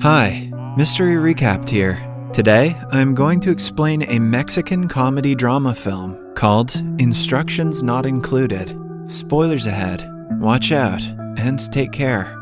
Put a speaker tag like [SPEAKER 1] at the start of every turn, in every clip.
[SPEAKER 1] Hi, Mystery Recapped here. Today, I'm going to explain a Mexican comedy drama film called Instructions Not Included. Spoilers ahead. Watch out and take care.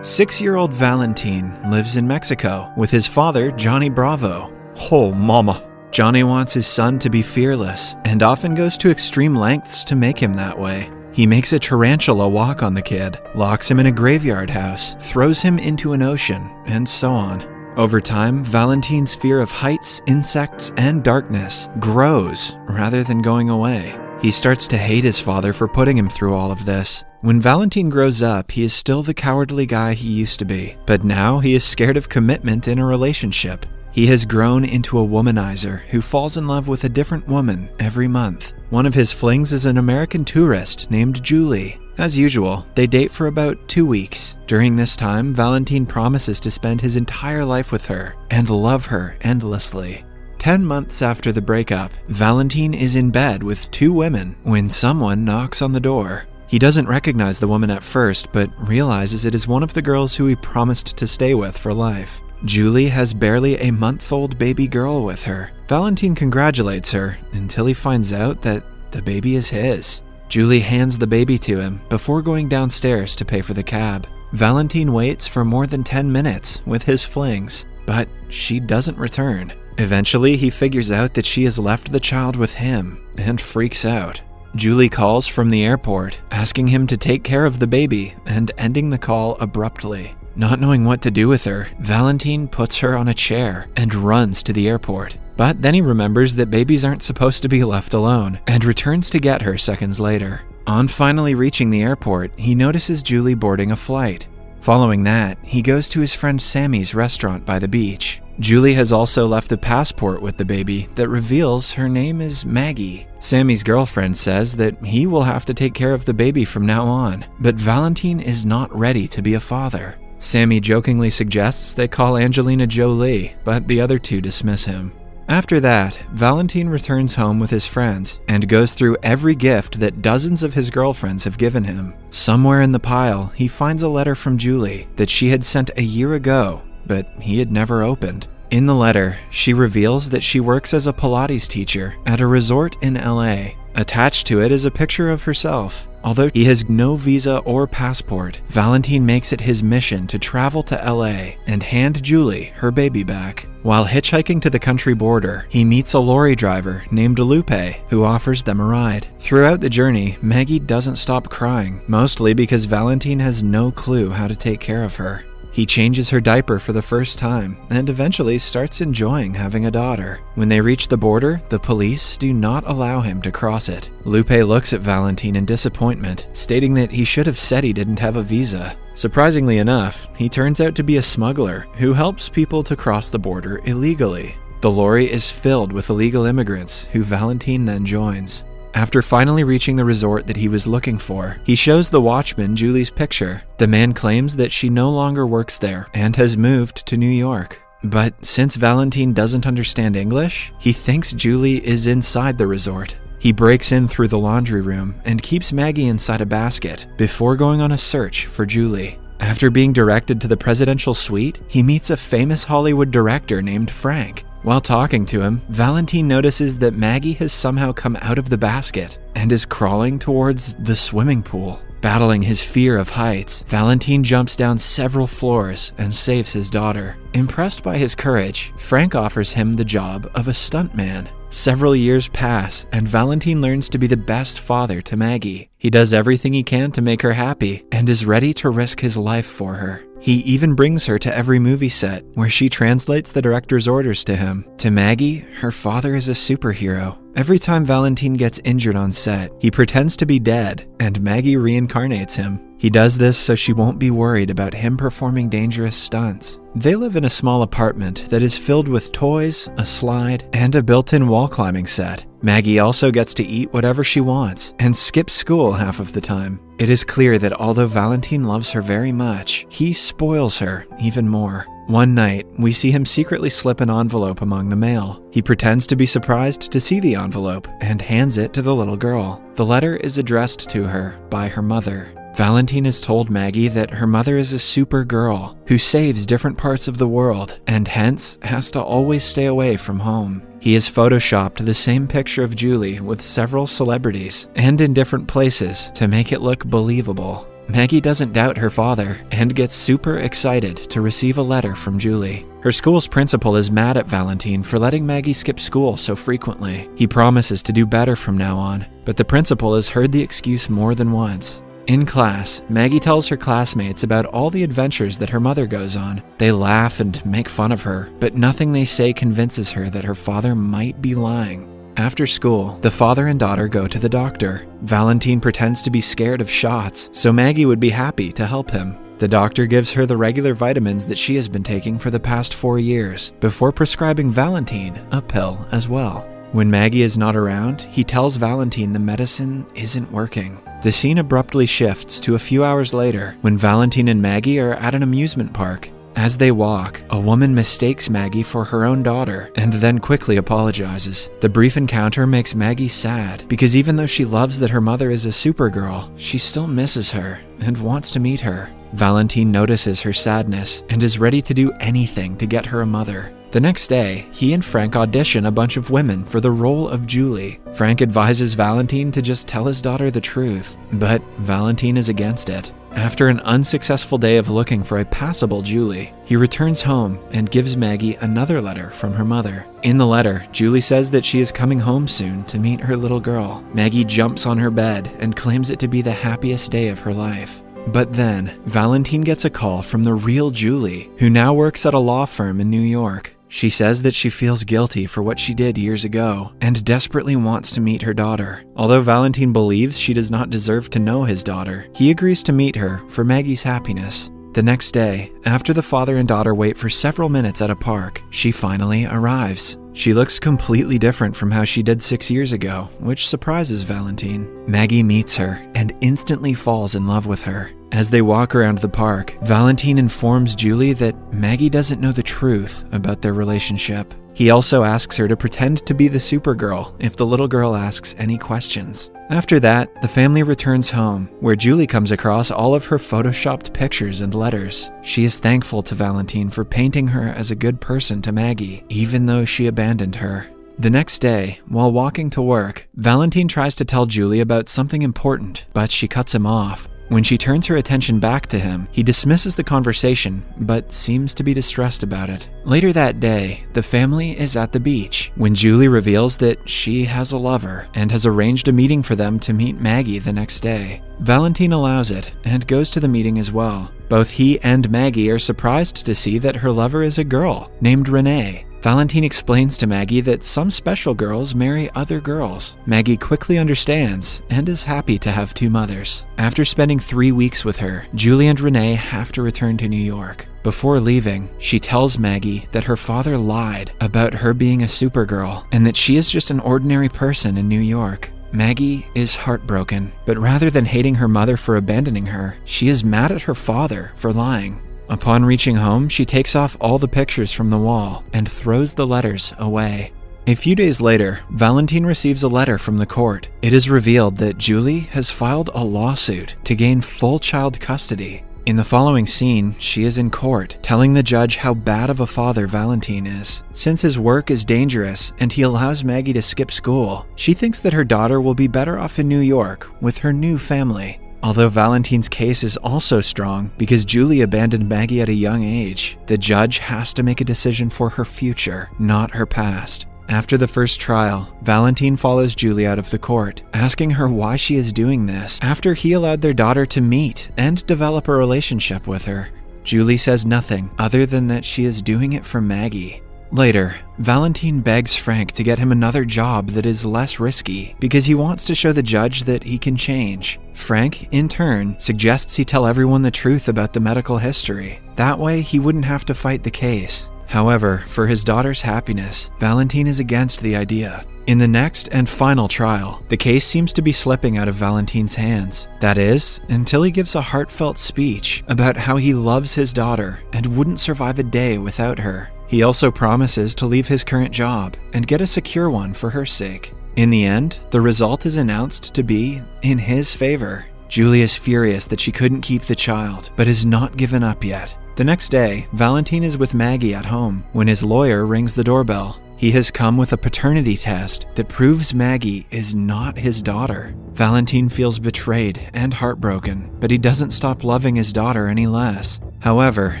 [SPEAKER 1] Six year old Valentin lives in Mexico with his father, Johnny Bravo.
[SPEAKER 2] Oh, mama.
[SPEAKER 1] Johnny wants his son to be fearless and often goes to extreme lengths to make him that way. He makes a tarantula walk on the kid, locks him in a graveyard house, throws him into an ocean, and so on. Over time, Valentine's fear of heights, insects, and darkness grows rather than going away. He starts to hate his father for putting him through all of this. When Valentine grows up, he is still the cowardly guy he used to be, but now he is scared of commitment in a relationship. He has grown into a womanizer who falls in love with a different woman every month. One of his flings is an American tourist named Julie. As usual, they date for about two weeks. During this time, Valentin promises to spend his entire life with her and love her endlessly. Ten months after the breakup, Valentin is in bed with two women when someone knocks on the door. He doesn't recognize the woman at first, but realizes it is one of the girls who he promised to stay with for life. Julie has barely a month old baby girl with her. Valentin congratulates her until he finds out that the baby is his. Julie hands the baby to him before going downstairs to pay for the cab. Valentin waits for more than 10 minutes with his flings, but she doesn't return. Eventually, he figures out that she has left the child with him and freaks out. Julie calls from the airport, asking him to take care of the baby and ending the call abruptly. Not knowing what to do with her, Valentine puts her on a chair and runs to the airport. But then he remembers that babies aren't supposed to be left alone and returns to get her seconds later. On finally reaching the airport, he notices Julie boarding a flight. Following that, he goes to his friend Sammy's restaurant by the beach. Julie has also left a passport with the baby that reveals her name is Maggie. Sammy's girlfriend says that he will have to take care of the baby from now on, but Valentine is not ready to be a father. Sammy jokingly suggests they call Angelina Jolie, but the other two dismiss him. After that, Valentin returns home with his friends and goes through every gift that dozens of his girlfriends have given him. Somewhere in the pile, he finds a letter from Julie that she had sent a year ago, but he had never opened. In the letter, she reveals that she works as a Pilates teacher at a resort in LA. Attached to it is a picture of herself. Although he has no visa or passport, Valentine makes it his mission to travel to LA and hand Julie her baby back. While hitchhiking to the country border, he meets a lorry driver named Lupe who offers them a ride. Throughout the journey, Maggie doesn't stop crying, mostly because Valentine has no clue how to take care of her. He changes her diaper for the first time and eventually starts enjoying having a daughter. When they reach the border, the police do not allow him to cross it. Lupe looks at Valentin in disappointment, stating that he should have said he didn't have a visa. Surprisingly enough, he turns out to be a smuggler who helps people to cross the border illegally. The lorry is filled with illegal immigrants who Valentin then joins. After finally reaching the resort that he was looking for, he shows the watchman Julie's picture. The man claims that she no longer works there and has moved to New York. But since Valentine doesn't understand English, he thinks Julie is inside the resort. He breaks in through the laundry room and keeps Maggie inside a basket before going on a search for Julie. After being directed to the presidential suite, he meets a famous Hollywood director named Frank. While talking to him, Valentine notices that Maggie has somehow come out of the basket and is crawling towards the swimming pool. Battling his fear of heights, Valentine jumps down several floors and saves his daughter. Impressed by his courage, Frank offers him the job of a stuntman. Several years pass, and Valentine learns to be the best father to Maggie. He does everything he can to make her happy and is ready to risk his life for her. He even brings her to every movie set, where she translates the director's orders to him. To Maggie, her father is a superhero. Every time Valentin gets injured on set, he pretends to be dead, and Maggie reincarnates him. He does this so she won't be worried about him performing dangerous stunts. They live in a small apartment that is filled with toys, a slide, and a built in wall climbing set. Maggie also gets to eat whatever she wants and skips school half of the time. It is clear that although Valentine loves her very much, he spoils her even more. One night, we see him secretly slip an envelope among the mail. He pretends to be surprised to see the envelope and hands it to the little girl. The letter is addressed to her by her mother. Valentine has told Maggie that her mother is a super girl who saves different parts of the world and hence has to always stay away from home. He has photoshopped the same picture of Julie with several celebrities and in different places to make it look believable. Maggie doesn't doubt her father and gets super excited to receive a letter from Julie. Her school's principal is mad at Valentine for letting Maggie skip school so frequently. He promises to do better from now on, but the principal has heard the excuse more than once. In class, Maggie tells her classmates about all the adventures that her mother goes on. They laugh and make fun of her, but nothing they say convinces her that her father might be lying. After school, the father and daughter go to the doctor. Valentine pretends to be scared of shots, so Maggie would be happy to help him. The doctor gives her the regular vitamins that she has been taking for the past four years, before prescribing Valentine a pill as well. When Maggie is not around, he tells Valentine the medicine isn't working. The scene abruptly shifts to a few hours later when Valentine and Maggie are at an amusement park. As they walk, a woman mistakes Maggie for her own daughter and then quickly apologizes. The brief encounter makes Maggie sad because even though she loves that her mother is a supergirl, she still misses her and wants to meet her. Valentine notices her sadness and is ready to do anything to get her a mother. The next day, he and Frank audition a bunch of women for the role of Julie. Frank advises Valentine to just tell his daughter the truth, but Valentine is against it. After an unsuccessful day of looking for a passable Julie, he returns home and gives Maggie another letter from her mother. In the letter, Julie says that she is coming home soon to meet her little girl. Maggie jumps on her bed and claims it to be the happiest day of her life. But then, Valentine gets a call from the real Julie, who now works at a law firm in New York. She says that she feels guilty for what she did years ago and desperately wants to meet her daughter. Although Valentine believes she does not deserve to know his daughter, he agrees to meet her for Maggie's happiness. The next day, after the father and daughter wait for several minutes at a park, she finally arrives. She looks completely different from how she did six years ago, which surprises Valentine. Maggie meets her and instantly falls in love with her. As they walk around the park, Valentine informs Julie that Maggie doesn't know the truth about their relationship. He also asks her to pretend to be the Supergirl if the little girl asks any questions. After that, the family returns home, where Julie comes across all of her photoshopped pictures and letters. She is thankful to Valentine for painting her as a good person to Maggie, even though she abandoned her. The next day, while walking to work, Valentine tries to tell Julie about something important, but she cuts him off. When she turns her attention back to him, he dismisses the conversation, but seems to be distressed about it. Later that day, the family is at the beach when Julie reveals that she has a lover and has arranged a meeting for them to meet Maggie the next day. Valentine allows it and goes to the meeting as well. Both he and Maggie are surprised to see that her lover is a girl named Renee, Valentine explains to Maggie that some special girls marry other girls. Maggie quickly understands and is happy to have two mothers. After spending three weeks with her, Julie and Renee have to return to New York. Before leaving, she tells Maggie that her father lied about her being a supergirl and that she is just an ordinary person in New York. Maggie is heartbroken, but rather than hating her mother for abandoning her, she is mad at her father for lying. Upon reaching home, she takes off all the pictures from the wall and throws the letters away. A few days later, Valentine receives a letter from the court. It is revealed that Julie has filed a lawsuit to gain full child custody. In the following scene, she is in court, telling the judge how bad of a father Valentine is. Since his work is dangerous and he allows Maggie to skip school, she thinks that her daughter will be better off in New York with her new family. Although Valentine's case is also strong because Julie abandoned Maggie at a young age, the judge has to make a decision for her future, not her past. After the first trial, Valentine follows Julie out of the court, asking her why she is doing this after he allowed their daughter to meet and develop a relationship with her. Julie says nothing other than that she is doing it for Maggie. Later, Valentine begs Frank to get him another job that is less risky because he wants to show the judge that he can change. Frank, in turn, suggests he tell everyone the truth about the medical history. That way, he wouldn't have to fight the case. However, for his daughter's happiness, Valentine is against the idea. In the next and final trial, the case seems to be slipping out of Valentine's hands. That is, until he gives a heartfelt speech about how he loves his daughter and wouldn't survive a day without her. He also promises to leave his current job and get a secure one for her sake. In the end, the result is announced to be in his favor. Julie is furious that she couldn't keep the child, but is not given up yet. The next day, Valentine is with Maggie at home when his lawyer rings the doorbell. He has come with a paternity test that proves Maggie is not his daughter. Valentine feels betrayed and heartbroken, but he doesn't stop loving his daughter any less. However,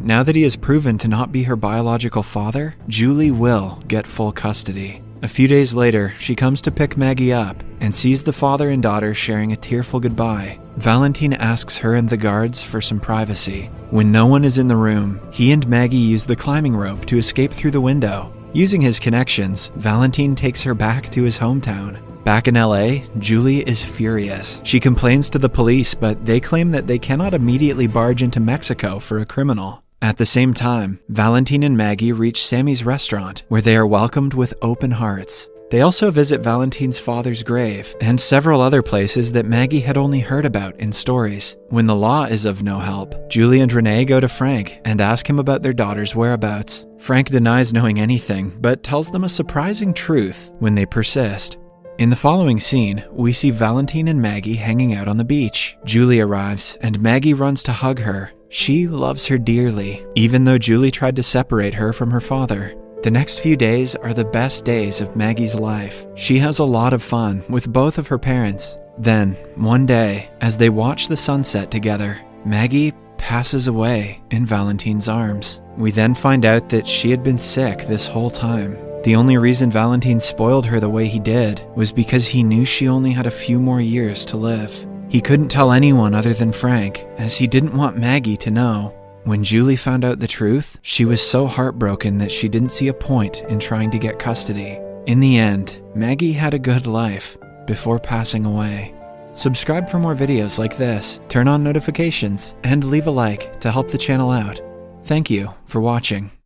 [SPEAKER 1] now that he has proven to not be her biological father, Julie will get full custody. A few days later, she comes to pick Maggie up and sees the father and daughter sharing a tearful goodbye. Valentine asks her and the guards for some privacy. When no one is in the room, he and Maggie use the climbing rope to escape through the window. Using his connections, Valentine takes her back to his hometown. Back in LA, Julie is furious. She complains to the police, but they claim that they cannot immediately barge into Mexico for a criminal. At the same time, Valentine and Maggie reach Sammy's restaurant, where they are welcomed with open hearts. They also visit Valentine's father's grave and several other places that Maggie had only heard about in stories. When the law is of no help, Julie and Renee go to Frank and ask him about their daughter's whereabouts. Frank denies knowing anything, but tells them a surprising truth when they persist. In the following scene, we see Valentine and Maggie hanging out on the beach. Julie arrives, and Maggie runs to hug her. She loves her dearly, even though Julie tried to separate her from her father. The next few days are the best days of Maggie's life. She has a lot of fun with both of her parents. Then, one day, as they watch the sunset together, Maggie passes away in Valentine's arms. We then find out that she had been sick this whole time. The only reason Valentine spoiled her the way he did was because he knew she only had a few more years to live. He couldn't tell anyone other than Frank, as he didn't want Maggie to know. When Julie found out the truth, she was so heartbroken that she didn't see a point in trying to get custody. In the end, Maggie had a good life before passing away. Subscribe for more videos like this, turn on notifications, and leave a like to help the channel out. Thank you for watching.